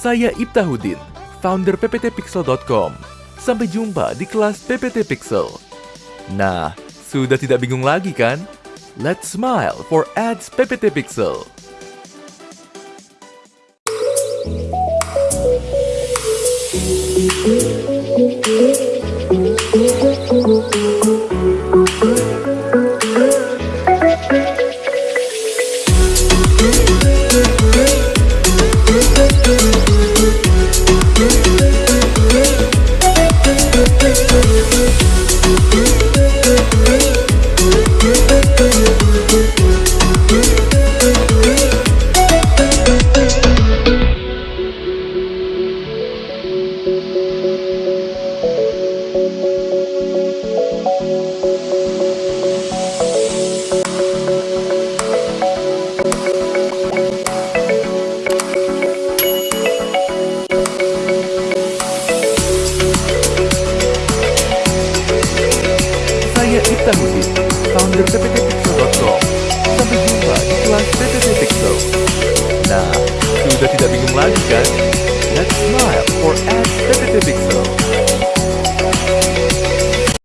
Saya Ibtahudin, founder pptpixel.com. Sampai jumpa di kelas PPT Pixel. Nah, sudah tidak bingung lagi kan? Let's smile for ads PPT Pixel. Saya Hudin, founder pptpixel.com. PPT Pixel. Nah, sudah tidak bingung lagi kan?